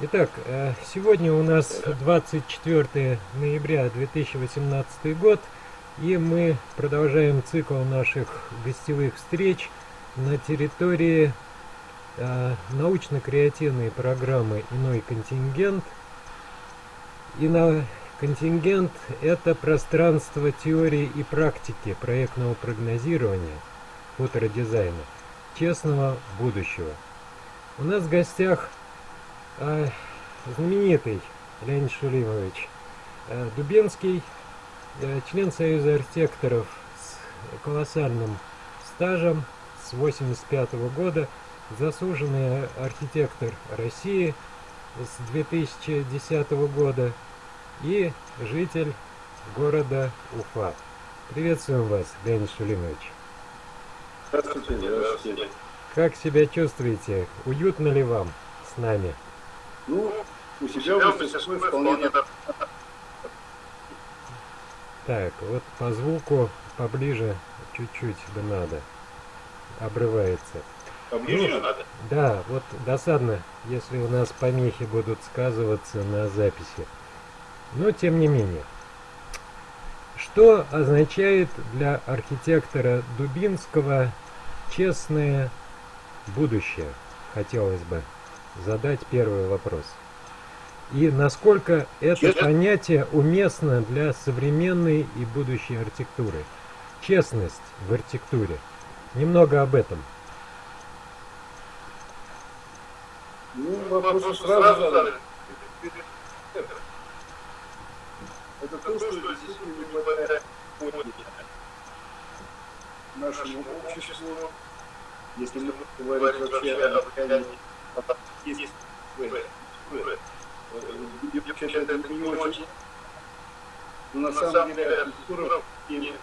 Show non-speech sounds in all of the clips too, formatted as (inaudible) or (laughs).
Итак, э, сегодня у нас 24 ноября 2018 год, и мы продолжаем цикл наших гостевых встреч на территории э, научно-креативной программы «Иной контингент». И на контингент – это пространство теории и практики проектного прогнозирования, фотодизайна, честного будущего. У нас в гостях знаменитый Леонид Шулимович а, Дубенский, а, член Союза архитекторов с колоссальным стажем с 85 -го года, заслуженный архитектор России с 2010 года и житель города Уфа. Приветствуем вас, Леонид Шулимович. Здравствуйте, здравствуйте. Как себя чувствуете? Уютно ли вам с нами? Ну, у себя в мастерской вполне Так, вот по звуку поближе чуть-чуть бы надо. Обрывается. Поближе ну, надо? Да, вот досадно, если у нас помехи будут сказываться на записи. Но тем не менее. Что означает для архитектора Дубинского честное будущее? Хотелось бы задать первый вопрос. И насколько это Честно? понятие уместно для современной и будущей архитектуры? Честность в архитектуре. Немного об этом. Ну, вопрос сразу задали. Это то, что действительно не хватает нашему обществу, если мы говорим вообще о влиянии есть вообще это не очень. На самом деле и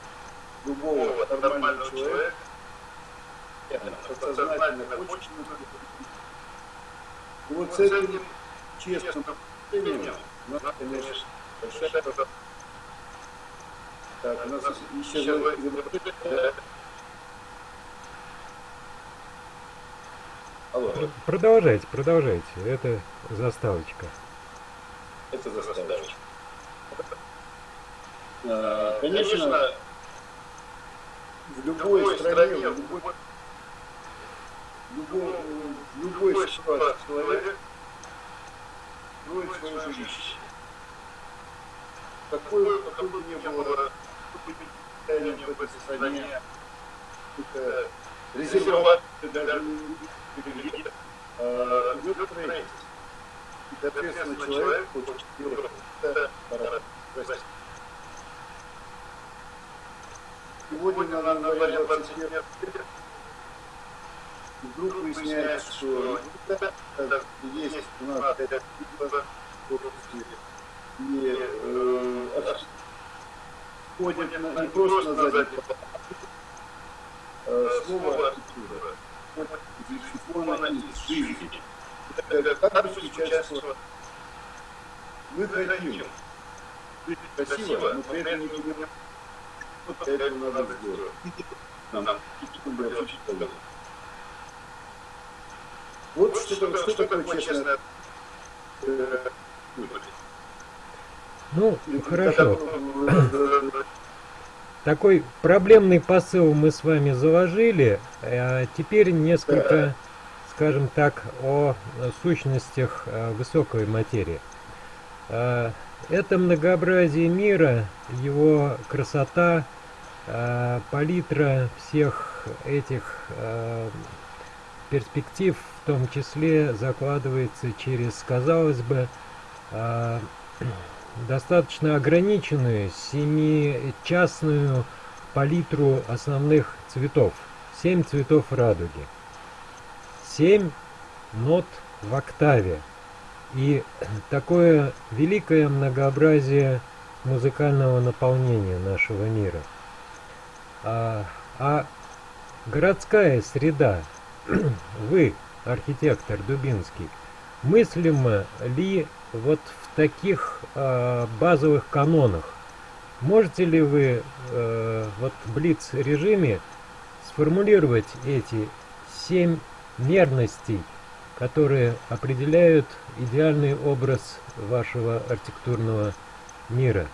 любого нормального человека подсознательно хочет вот с этим честным отношением у конечно, большая так, у нас еще Алло. Продолжайте, продолжайте. Это заставочка. Это заставочка. А, конечно, в любой стране, в любой, любой, любой ситуации человек строит свое жилище. Какой, какой бы ни было состояние в этой стране, резерват, даже идет строительство. И, соответственно, человек хочет делать это Сегодня на январе 21 вдруг выясняется, что есть у нас пять типов и э, ходят не просто на задний слово архитектура безусловно, из жизни. Бы случается, мы жить красиво, но при этом не понимаем, что для этого надо сделать. Нам образом Вот что, что такое честное ну, хорошо. Такой проблемный посыл мы с вами заложили. А теперь несколько, скажем так, о сущностях э, высокой материи. А, это многообразие мира, его красота, палитра всех этих перспектив, в том числе закладывается через, казалось бы, достаточно ограниченную семичастную палитру основных цветов. Семь цветов радуги. Семь нот в октаве. И такое великое многообразие музыкального наполнения нашего мира. А, а городская среда, (clears throat) вы, архитектор Дубинский, мыслимо ли вот в таких э, базовых канонах. Можете ли вы э, вот в блиц-режиме сформулировать эти семь мерностей которые определяют идеальный образ вашего архитектурного мира,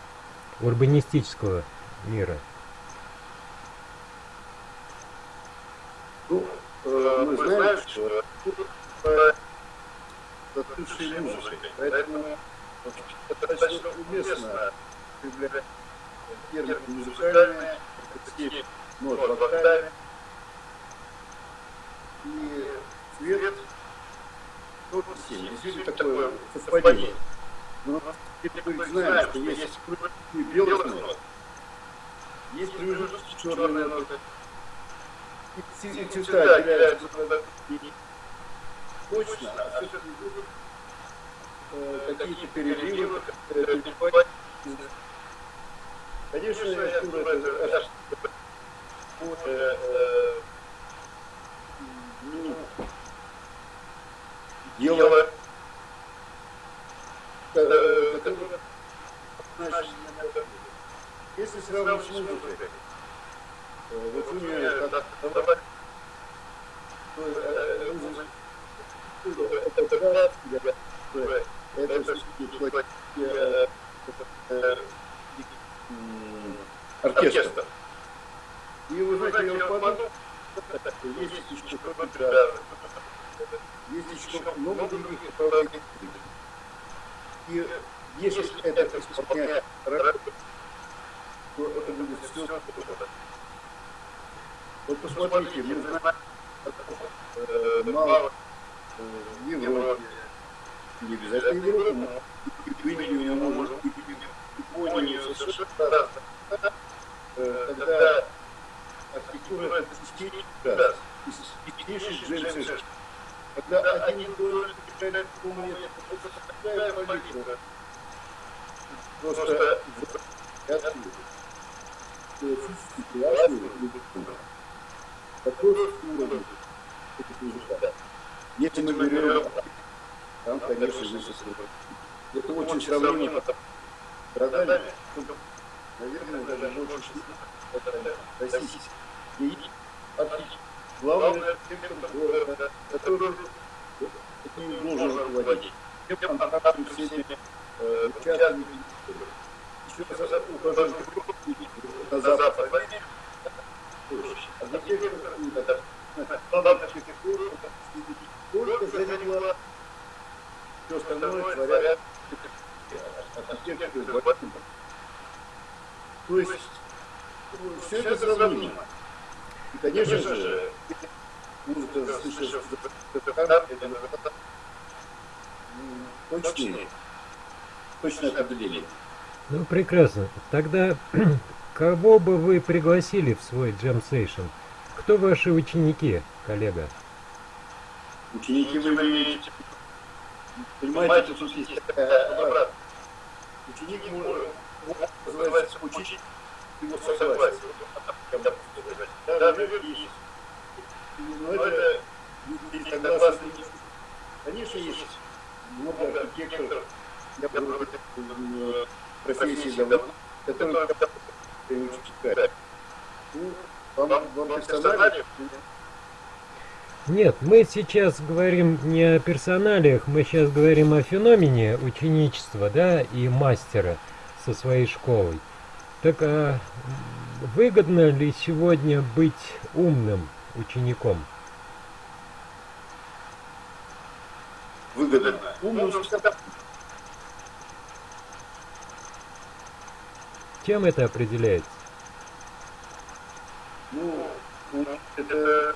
урбанистического мира? Ну, э, мы знаем, что тут застывшей музыкой, поэтому достаточно уместно употреблять термин музыкальные, степь нот в октаве, и цвет. Тоже 7. Действительно такое совпадение. Но мы знаем, что есть белый нот, есть черные ноты, и цвета отделяются точно, а все-таки какие-то переливы, Конечно, это э, э, ну, дело, э, которое значит, если сравнивать с музыкой, э, вот вы мне как это оркестр. И вы знаете, я подумал, есть еще какой-то, есть еще много других направлений. И если это исполняет то это будет все. Вот посмотрите, мы знаем, э, мало э, в Европе, не обязательно в Европе, но и в Индии, может быть, Японию, США, когда архитектура это стиль, чистейший джентльмен. Когда один доллар приезжает в комнате, это такая политика. Просто отсюда. Физически классный такой уровень. Если мы берем, там, конечно, выше Это очень сравнимо. страдали, наверное, даже больше российских. И главный архитектор города, который этим должен руководить. Все контакты с этими участниками. Еще раз ухожу на запад. Архитектор, только заняла все остальное творят архитектор То есть все это сравнимо. И, конечно же, музыка, слышишь, это точнее, точное определение. Ну, прекрасно. Тогда (clears throat) кого бы вы пригласили в свой джем сейшн? Кто ваши ученики, коллега? Ученики вы имеете Понимаете, тут есть такая Ученик может, называется учить его согласие. Да, есть. Но это согласны. Конечно, есть много архитекторов, я говорю, профессии давно, которые учат. Ну, вам, вам персонально нет, мы сейчас говорим не о персоналиях, мы сейчас говорим о феномене ученичества, да, и мастера со своей школой. Так а выгодно ли сегодня быть умным учеником? Выгодно. Умным Чем это определяется? Ну, это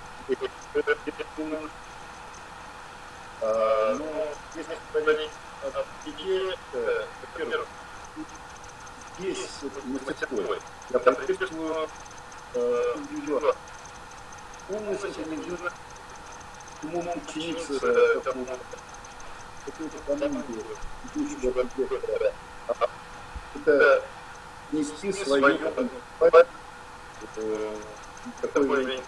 а, но если говорить о пяти, во-первых, здесь мастерской я приветствую индивидуально. Умность индивидуально умом идущего архитектора. Это нести свою такой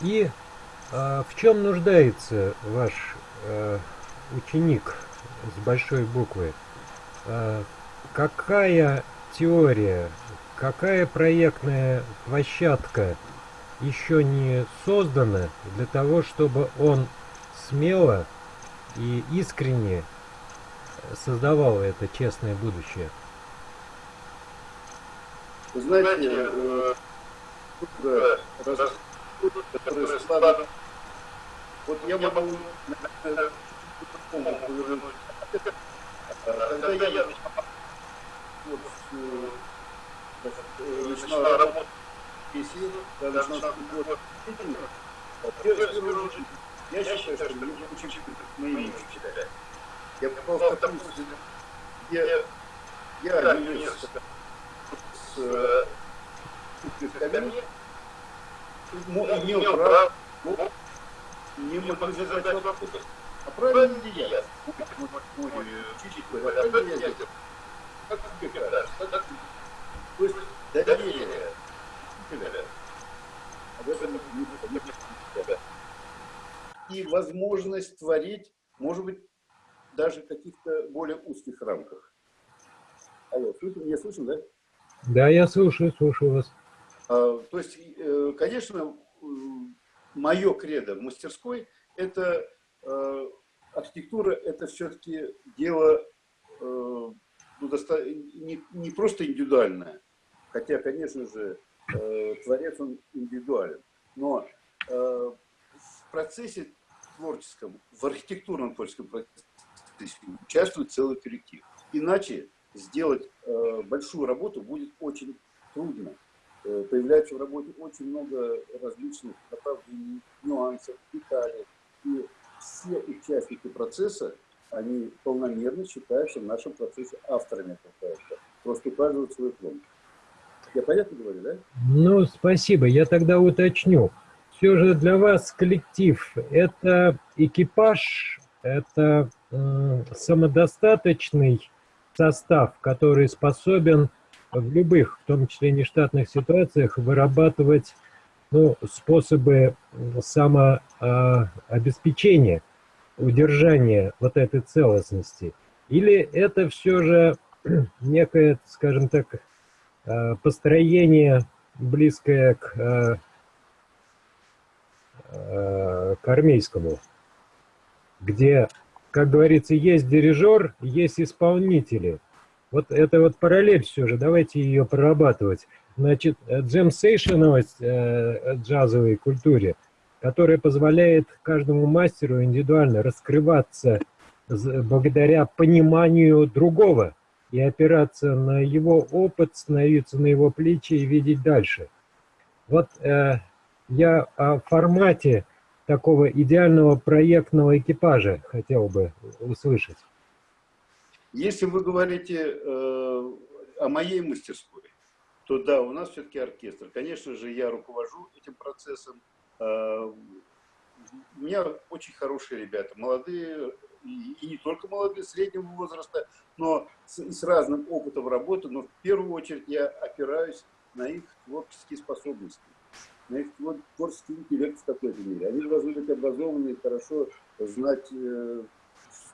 и а, в чем нуждается ваш а, ученик с большой буквы? А, какая теория, какая проектная площадка еще не создано для того, чтобы он смело и искренне создавал это честное будущее? Вы знаете, э, э, раз, которые складывают, вот я могу, наверное, повернуть. Когда я вот, э, начинал работать в PC, когда начинал год, первую очередь, я считаю, что мне очень моими учителя. Я попал в такую где я не вижу с списками, имел право не монетизировать вопрос. А правильно ли я? Как тебе кажется? То есть доверие И возможность творить, может быть, даже в каких-то более узких рамках. Алло, слышно, меня слышно, да? Да, я слушаю, слушаю вас. А, то есть, э, конечно, мое кредо в мастерской – это э, архитектура, это все-таки дело э, ну, не, не просто индивидуальное, хотя, конечно же, творец он индивидуален, но в процессе творческом, в архитектурном творческом процессе участвует целый коллектив. Иначе сделать э, большую работу будет очень трудно. Э, появляется в работе очень много различных направлений, нюансов, деталей. И все участники процесса, они полномерно считаются в нашем процессе авторами этого проекта. Просто указывают свой фонд. Я понятно говорю, да? Ну, спасибо. Я тогда уточню. Все же для вас коллектив – это экипаж, это э, самодостаточный состав, который способен в любых, в том числе нештатных ситуациях, вырабатывать ну, способы самообеспечения, удержания вот этой целостности. Или это все же (clears throat) некое, скажем так, э, построение, близкое к, э, к армейскому, где как говорится, есть дирижер, есть исполнители. Вот это вот параллель все же, давайте ее прорабатывать. Значит, джем-сейшеновость э, джазовой культуре, которая позволяет каждому мастеру индивидуально раскрываться благодаря пониманию другого и опираться на его опыт, становиться на его плечи и видеть дальше. Вот э, я о формате такого идеального проектного экипажа хотел бы услышать? Если вы говорите э, о моей мастерской, то да, у нас все-таки оркестр. Конечно же, я руковожу этим процессом. Э, у меня очень хорошие ребята, молодые, и, не только молодые, среднего возраста, но с, с разным опытом работы, но в первую очередь я опираюсь на их творческие способности на их творческий интеллект в какой-то мере. Они должны быть образованы и хорошо знать э,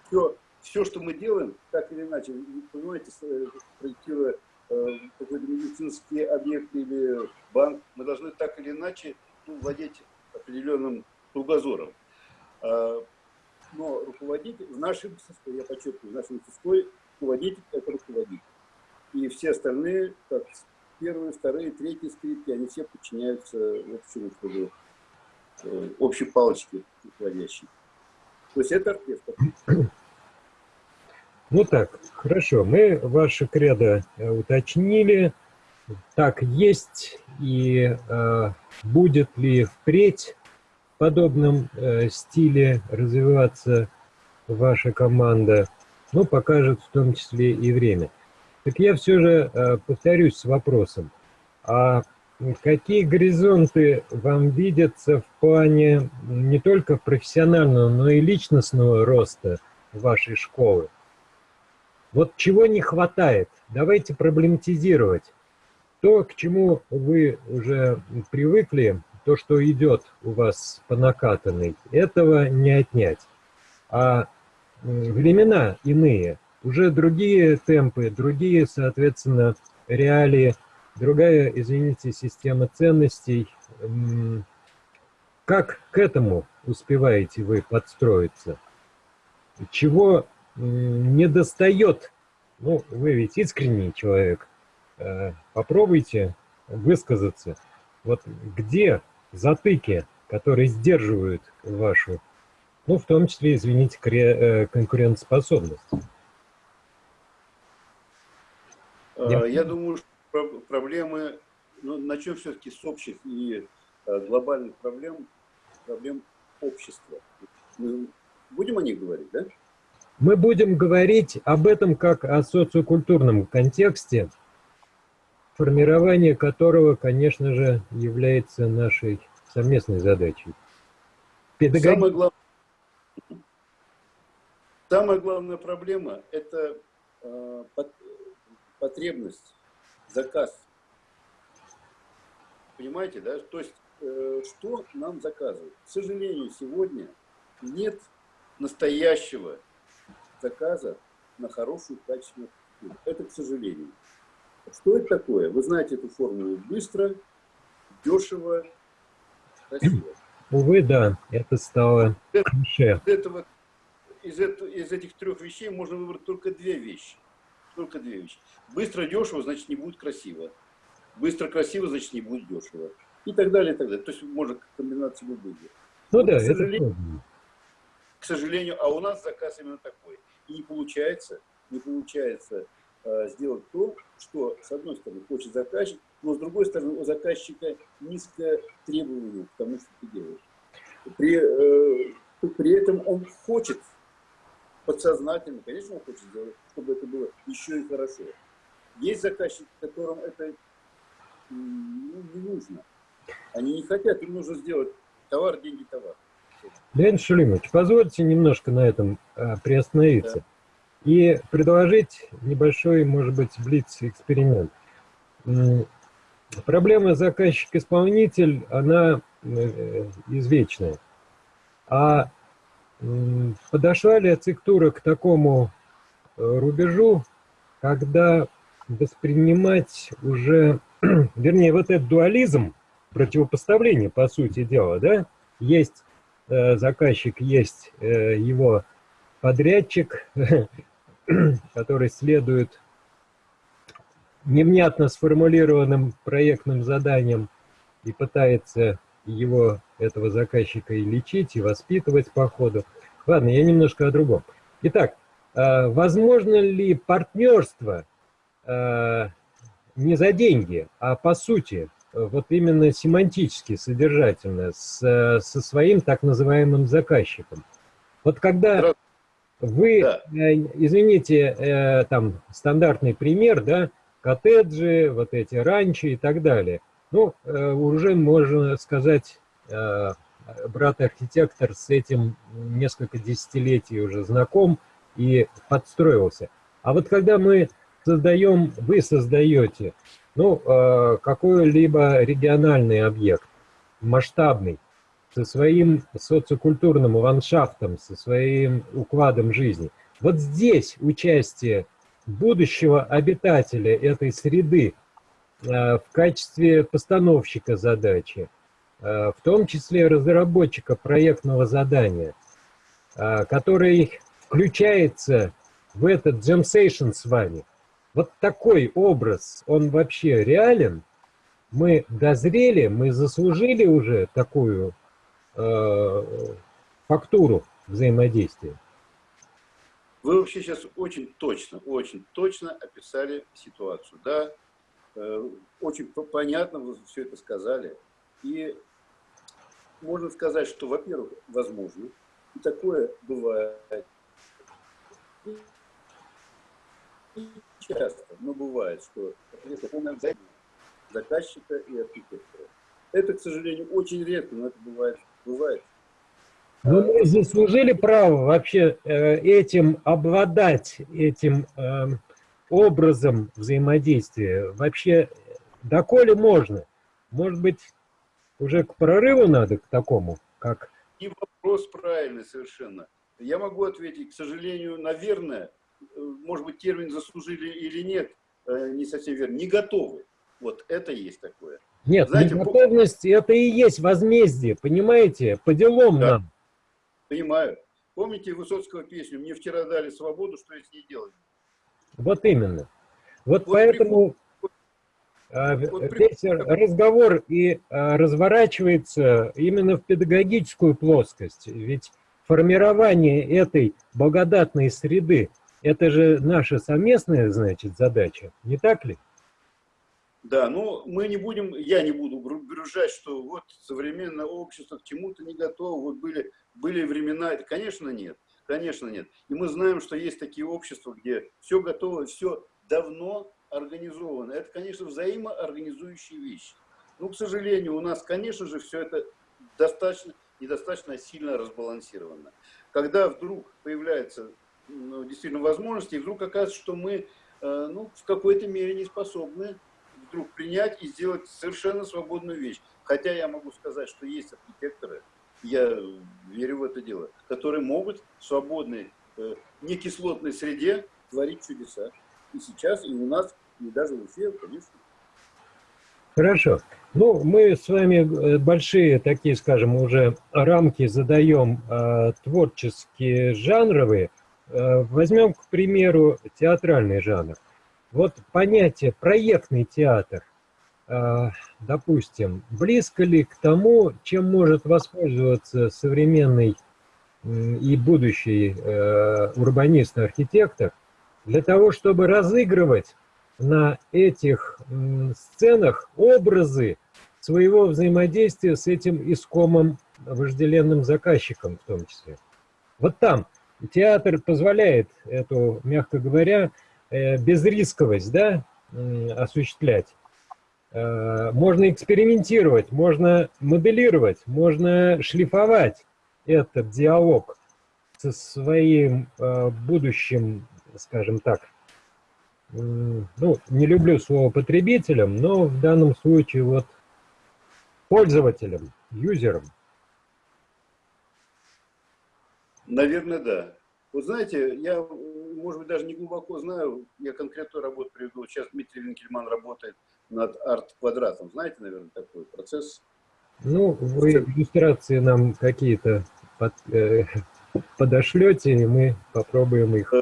все, все, что мы делаем, так или иначе. Понимаете, э, проектируя э, какой-то медицинский объект или банк, мы должны так или иначе ну, владеть определенным кругозором. А, но руководитель, в нашей мастерской, я подчеркиваю, в нашей мастерской руководитель – это руководитель. И все остальные, как первые, вторые, третьи скрипки, они все подчиняются общему, чтобы э, общей палочке руководящей. То есть это оркестр. (coughs) Ну так, хорошо, мы ваше кредо э, уточнили, так есть, и э, будет ли впредь в подобном э, стиле развиваться ваша команда, ну, покажет в том числе и время. Так я все же э, повторюсь с вопросом. А какие горизонты вам видятся в плане не только профессионального, но и личностного роста вашей школы? Вот чего не хватает? Давайте проблематизировать. То, к чему вы уже привыкли, то, что идет у вас по накатанной, этого не отнять. А времена иные – уже другие темпы, другие, соответственно, реалии другая, извините, система ценностей. Как к этому успеваете вы подстроиться? Чего не достает? Ну, вы ведь искренний человек. Э, попробуйте высказаться. Вот где затыки, которые сдерживают вашу, ну, в том числе, извините, э, конкурентоспособность? Я, Я думаю, что проблемы, ну, начнем все-таки с общих и э, глобальных проблем, проблем общества. Мы будем о них говорить, да? Мы будем говорить об этом как о социокультурном контексте, формирование которого, конечно же, является нашей совместной задачей. Педагог... Самое, глав... Самая главная проблема – это э, потребность, заказ. Понимаете, да? То есть, э, что нам заказывают? К сожалению, сегодня нет настоящего заказа на хорошую, качественную архитектуру. Это к сожалению. Что это такое? Вы знаете эту формулу быстро, дешево, красиво. Увы, да, это стало. Из, этого, из, этого, из этих трех вещей можно выбрать только две вещи – только две вещи. Быстро дешево, значит, не будет красиво. Быстро красиво, значит, не будет дешево. И так далее, и так далее. То есть можно комбинацию любых. Ну да, к это К сожалению, а у нас заказ именно такой. И не получается, не получается э, сделать то, что, с одной стороны, хочет заказчик, но с другой стороны, у заказчика низкое требование к тому, что ты делаешь. При, э, при этом он хочет подсознательно, конечно, он хочет сделать, чтобы это было еще и хорошо. Есть заказчики, которым это ну, не нужно. Они не хотят, им нужно сделать товар, деньги, товар. Леонид Шулимович, позвольте немножко на этом а, приостановиться да. и предложить небольшой, может быть, блиц-эксперимент. Проблема заказчик-исполнитель, она э, извечная. А подошла ли ацектура к такому э, рубежу, когда воспринимать уже, (clears throat) вернее, вот этот дуализм, противопоставление, по сути дела, да, есть э, заказчик, есть э, его подрядчик, (clears throat) который следует невнятно сформулированным проектным заданием и пытается его, этого заказчика, и лечить, и воспитывать по ходу. Ладно, я немножко о другом. Итак, а, возможно ли партнерство а, не за деньги, а по сути, вот именно семантически, содержательно, с, со своим так называемым заказчиком? Вот когда вы, да. Э, извините, э, там стандартный пример, да, коттеджи, вот эти ранчо и так далее – ну, э, уже можно сказать, брат-архитектор с этим несколько десятилетий уже знаком и подстроился. А вот когда мы создаем, вы создаете, ну, э, какой-либо региональный объект, масштабный, со своим социокультурным ландшафтом, со своим укладом жизни. Вот здесь участие будущего обитателя этой среды Э, в качестве постановщика задачи, э, в том числе разработчика проектного задания, э, который включается в этот session с вами. Вот такой образ, он вообще реален? Мы дозрели, мы заслужили уже такую э, фактуру взаимодействия? Вы вообще сейчас очень точно, очень точно описали ситуацию. Да, Э, очень понятно вы все это сказали. И можно сказать, что, во-первых, возможно, и такое бывает часто, но бывает, что заказчика и архитектора. Это, к сожалению, очень редко, но это бывает. бывает. Ну, мы заслужили право вообще э, этим обладать, этим э, образом взаимодействия? Вообще, доколе можно? Может быть, уже к прорыву надо, к такому, как... И вопрос правильный совершенно. Я могу ответить, к сожалению, наверное, э, может быть, термин заслужили или нет, э, не совсем верно, не готовы. Вот это есть такое. Нет, Знаете, неготовность это и есть возмездие, понимаете? По делам да. нам. Понимаю. Помните Высоцкого песню «Мне вчера дали свободу, что я с ней делаю»? Вот именно. Вот, вот поэтому вот весь разговор и а, разворачивается именно в педагогическую плоскость. Ведь формирование этой благодатной среды, это же наша совместная, значит, задача, не так ли? Да, но мы не будем, я не буду гружать, что вот современное общество к чему-то не готово, вот были, были времена, конечно нет, конечно нет. И мы знаем, что есть такие общества, где все готово, все давно организовано. Это, конечно, взаимоорганизующие вещи. Но, к сожалению, у нас, конечно же, все это достаточно, недостаточно сильно разбалансировано. Когда вдруг появляется ну, действительно возможности, и вдруг оказывается, что мы э, ну, в какой-то мере не способны вдруг принять и сделать совершенно свободную вещь. Хотя я могу сказать, что есть архитекторы, я верю в это дело, которые могут в свободной, э, некислотной среде творить чудеса. И сейчас, и у нас, и даже в Уфе, конечно. Хорошо. Ну, мы с вами э, большие такие, скажем, уже рамки задаем э, творческие, жанровые. Э, возьмем, к примеру, театральный жанр. Вот понятие проектный театр, а, допустим, близко ли к тому, чем может воспользоваться современный и будущий э, урбанист архитектор, для того, чтобы разыгрывать на этих сценах образы своего взаимодействия с этим искомым вожделенным заказчиком в том числе. Вот там театр позволяет эту, мягко говоря, Э, безрисковость да, осуществлять. Э, можно экспериментировать, можно моделировать, можно шлифовать этот диалог со своим э, будущим, скажем так, ну, не люблю слово потребителем, но в данном случае вот пользователем, юзером. Наверное, да. Вот знаете, я, может быть, даже не глубоко знаю, я конкретную работу приведу. Сейчас Дмитрий Винкельман работает над арт-квадратом. Знаете, наверное, такой процесс? Ну, вы иллюстрации нам какие-то под, э, (laughs) подошлете, и мы попробуем их.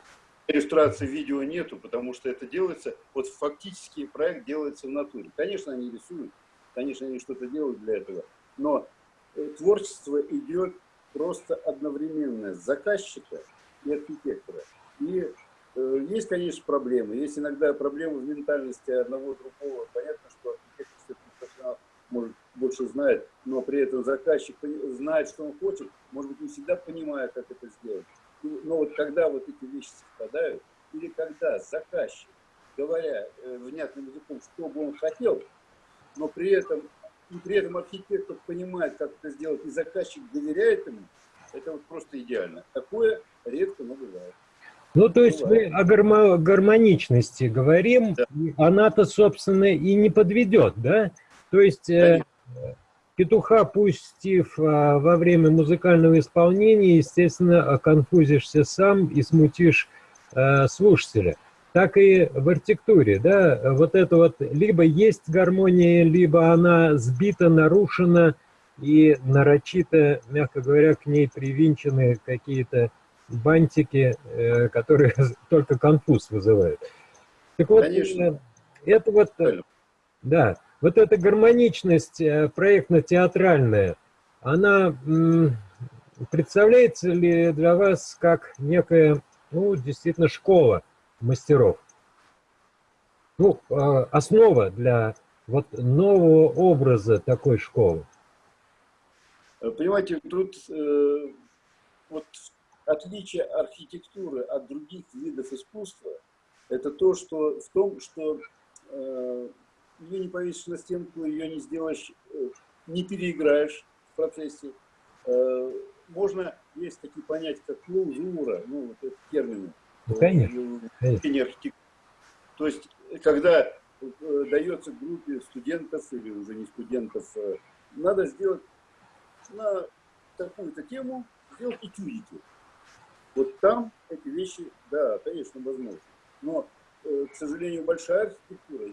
Иллюстрации видео нету, потому что это делается, вот фактически проект делается в натуре. Конечно, они рисуют, конечно, они что-то делают для этого, но э, творчество идет просто одновременно с заказчика и архитектора. И э, есть, конечно, проблемы. Есть иногда проблемы в ментальности одного другого. Понятно, что архитектор может, больше знает, но при этом заказчик знает, что он хочет, может быть, не всегда понимая, как это сделать. Но вот когда вот эти вещи совпадают, или когда заказчик, говоря э, внятным языком, что бы он хотел, но при этом, и при этом архитектор понимает, как это сделать, и заказчик доверяет ему, это вот просто идеально. Такое редко, но бывает. Ну, то есть мы о гармо гармоничности говорим, да. она-то, собственно, и не подведет, да? То есть э, петуха пустив а, во время музыкального исполнения, естественно, конфузишься сам и смутишь э, слушателя. Так и в архитектуре, да, вот это вот либо есть гармония, либо она сбита, нарушена, и нарочито, мягко говоря, к ней привинчены какие-то бантики, э, которые (laughs) только конфуз вызывают. Так вот, Конечно. Э, это вот, да, вот эта гармоничность проектно-театральная, она представляется ли для вас как некая, ну, действительно, школа мастеров? Ну, основа для вот нового образа такой школы. Понимаете, тут э, вот отличие архитектуры от других видов искусства, это то, что в том, что э, ее не повесишь на стенку, ее не сделаешь, э, не переиграешь в процессе. Э, можно, есть такие понятия, как клаузура, ну, вот это термины. Ну, конечно. конечно. То есть, когда э, дается группе студентов или уже не студентов, э, надо сделать на такую-то тему, сделать этюдики. Вот там эти вещи, да, конечно, возможны. Но, э, к сожалению, большая архитектура,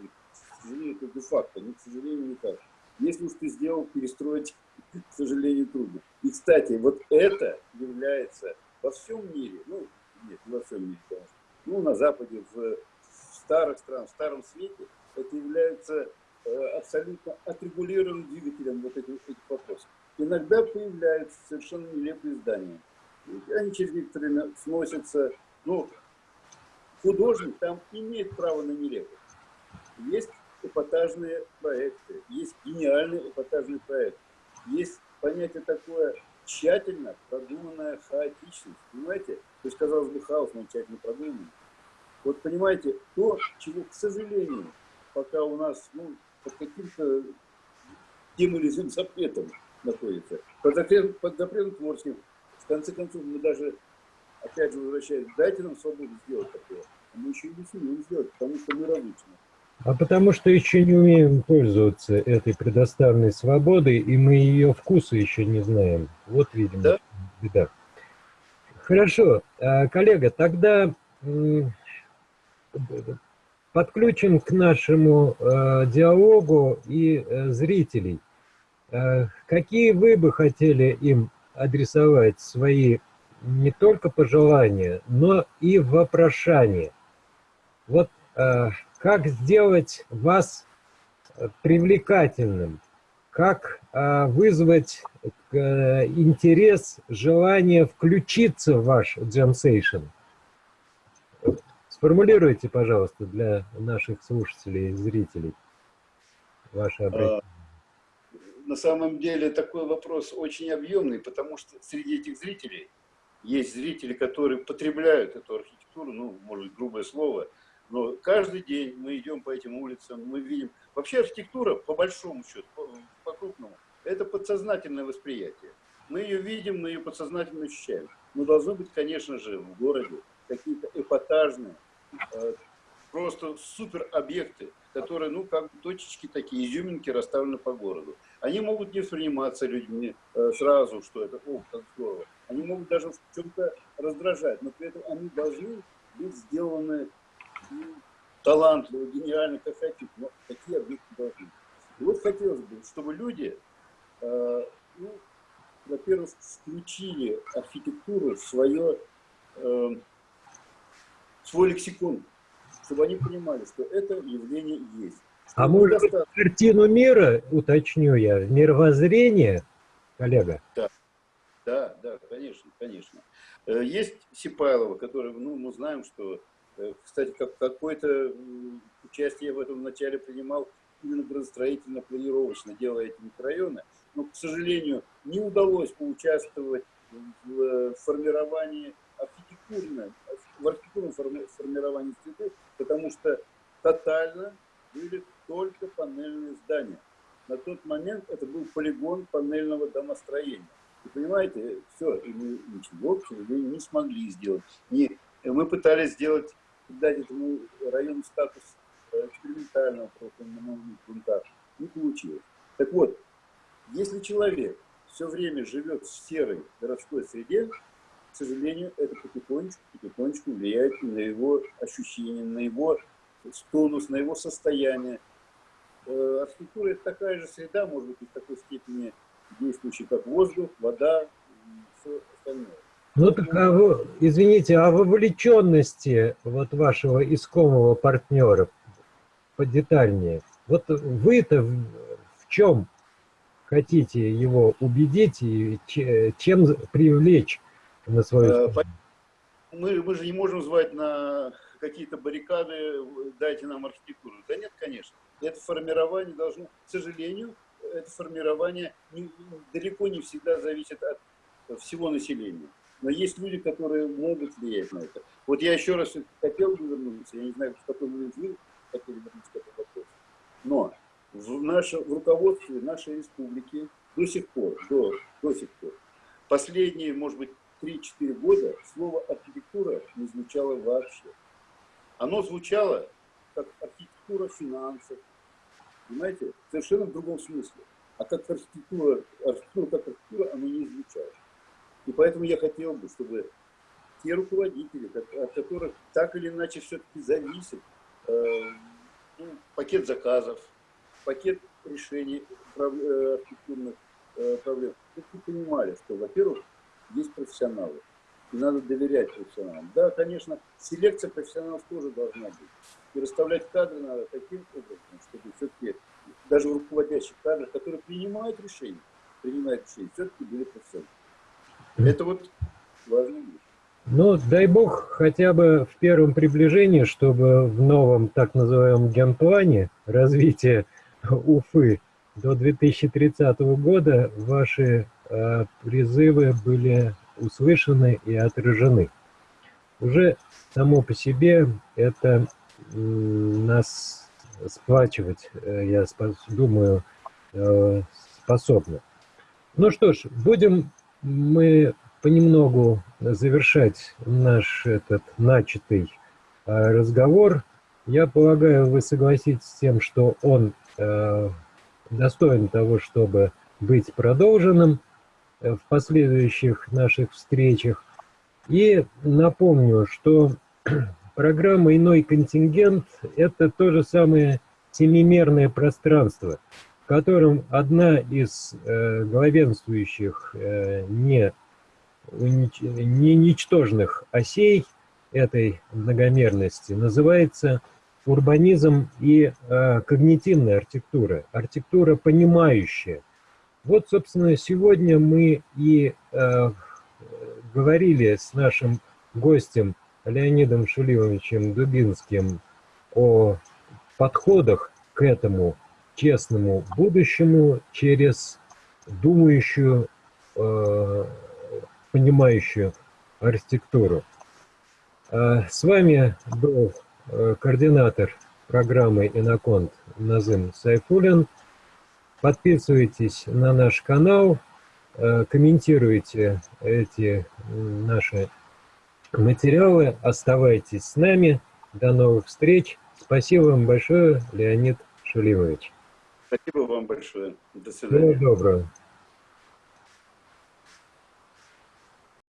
сожалению, это де-факто, но, к сожалению, не так. Если уж ты сделал, перестроить, (laughs) к сожалению, трудно. И, кстати, вот это является во всем мире, ну, нет, не во всем мире, конечно, ну, на Западе, в старых странах, в старом свете, это является э, абсолютно отрегулированным двигателем вот этих, этих вопросов. Иногда появляются совершенно нелепые здания. Они через некоторое время сносятся. Ну, художник там имеет право на нелепость. Есть эпатажные проекты, есть гениальный эпатажный проект. Есть понятие такое тщательно продуманная хаотичность. Понимаете? То есть, казалось бы, хаос, но тщательно продуманный. Вот понимаете, то, чего, к сожалению, пока у нас ну, под каким-то тем или иным запретом находится, под запретом, под запретом творческим, в конце концов, мы даже, опять же, возвращаясь, дайте нам свободу сделать такое. А мы еще не сумеем сделать, потому что мы различны. А потому что еще не умеем пользоваться этой предоставленной свободой, и мы ее вкуса еще не знаем. Вот, видимо, да? беда. Хорошо, а, коллега, тогда подключим к нашему э, диалогу и э, зрителей. Э, какие вы бы хотели им адресовать свои не только пожелания, но и вопрошания? Вот как сделать вас привлекательным? Как э, вызвать э, интерес, желание включиться в ваш джемсейшн? Сформулируйте, пожалуйста, для наших слушателей и зрителей ваше а, обращение. На самом деле такой вопрос очень объемный, потому что среди этих зрителей есть зрители, которые потребляют эту архитектуру, ну, может быть, грубое слово, но каждый день мы идем по этим улицам, мы видим... Вообще архитектура, по большому счету, по, по крупному, это подсознательное восприятие. Мы ее видим, мы ее подсознательно ощущаем. Но должны быть, конечно же, в городе какие-то эпатажные, Э, просто супер объекты, которые, ну, как точечки такие, изюминки расставлены по городу. Они могут не восприниматься людьми э, сразу, что это, о, как здорово. Они могут даже в чем-то раздражать, но при этом они должны быть сделаны талантливо, гениально, как хотите, но такие объекты должны. И вот хотелось бы, чтобы люди, э, ну, во-первых, включили архитектуру в свое э, свой лексикон, чтобы они понимали, что это явление есть. Что а может достаточно... картину мира, уточню я, мировоззрение, коллега? Да, да, да, конечно, конечно. Э, есть Сипайлова, который, ну, мы знаем, что, кстати, как, какое-то участие в этом начале принимал именно градостроительно-планировочно, делая эти микрорайоны, но, к сожалению, не удалось поучаствовать в э, формировании архитектурной в архитектурном формировании среды, потому что тотально были только панельные здания. На тот момент это был полигон панельного домостроения. И понимаете, все, и мы ничего, к сожалению, не смогли сделать. Не, мы пытались сделать, дать этому району статус э, экспериментального новых грунтах. Не получилось. Так вот, если человек все время живет в серой городской среде, к сожалению, это потихонечку, потихонечку влияет на его ощущения, на его тонус, на его состояние. Э, архитектура – это такая же среда, может быть, в такой степени действующая, как воздух, вода и все остальное. Ну так, а извините, о вовлеченности вот вашего искомого партнера подетальнее. Вот вы-то в, в чем хотите его убедить и чем привлечь на свою э, мы, мы же не можем звать на какие-то баррикады, дайте нам архитектуру. Да нет, конечно. Это формирование должно, к сожалению, это формирование не, далеко не всегда зависит от всего населения. Но есть люди, которые могут влиять на это. Вот я еще раз хотел бы вернуться, я не знаю, в какой момент вы хотели вернуться к этому вопросу. Но в, наше, в руководстве нашей республики до сих пор, до, до сих пор, последние, может быть, 3-4 года слово архитектура не звучало вообще. Оно звучало как архитектура финансов, понимаете, совершенно в другом смысле. А как архитектура, архитектура как архитектура, оно не звучало. И поэтому я хотел бы, чтобы те руководители, от которых так или иначе все-таки зависит э, ну, пакет заказов, пакет решений э, архитектурных э, проблем. Вы понимали, что, во-первых, есть профессионалы, и надо доверять профессионалам. Да, конечно, селекция профессионалов тоже должна быть. И расставлять кадры надо таким образом, чтобы все-таки даже в руководящих кадрах, которые принимают решения, принимают решения, все-таки были профессионалы. Это вот важно. Ну, дай бог, хотя бы в первом приближении, чтобы в новом так называемом генплане развития Уфы до 2030 года ваши э, призывы были услышаны и отражены. Уже само по себе это нас сплачивать, э, я думаю, э, способно. Ну что ж, будем мы понемногу завершать наш этот начатый э, разговор. Я полагаю, вы согласитесь с тем, что он достоин того, чтобы быть продолженным в последующих наших встречах. И напомню, что (clears throat) программа «Иной контингент» — это то же самое семимерное пространство, в котором одна из э, главенствующих э, не, унич... не ничтожных осей этой многомерности называется урбанизм и э, когнитивная архитектура, архитектура понимающая. Вот, собственно, сегодня мы и э, говорили с нашим гостем Леонидом Шулимовичем Дубинским о подходах к этому честному будущему через думающую, э, понимающую архитектуру. А с вами был э, координатор программы «Иноконт» Назым Сайфулин. Подписывайтесь на наш канал, э, комментируйте эти наши материалы. Оставайтесь с нами. До новых встреч. Спасибо вам большое, Леонид Шулимович. Спасибо вам большое. До свидания. Всего доброго.